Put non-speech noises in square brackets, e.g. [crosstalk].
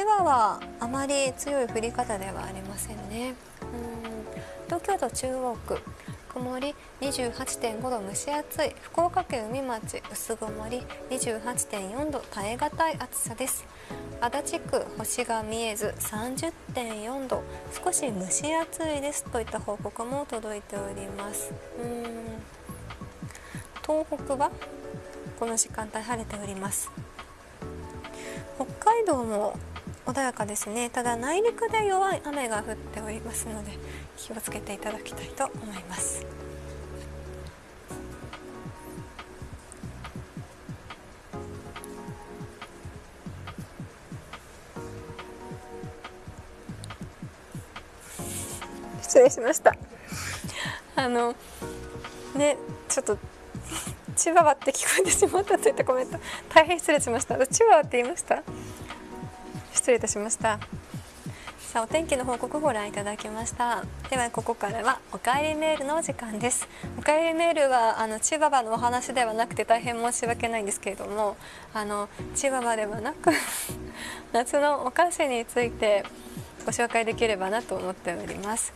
千葉はあまり強い降り方ではありませんね。うん。東京都中央区曇り28.5度蒸し暑い。福岡県海町薄曇り28.4度耐え難い暑さです。足立区星が見えず30.4度少し蒸し暑いです。といった報告も届いております。うん。東北はこの時間帯晴れております。北海道も穏やかですね。ただ内陸で弱い雨が降っておりますので気をつけていただきたいと思います。失礼しました。あのねちょっとチワワって聞こえてしまったといったコメント大変失礼しました。チワワって言いました？失礼いたしました。さあお天気の報告ご覧いただきました。ではここからはおかえりメールのお時間です。おかえりメールはあのチワワのお話ではなくて大変申し訳ないんですけれどもあのチワワではなく [laughs] 夏のお菓子についてご紹介できればなと思っております。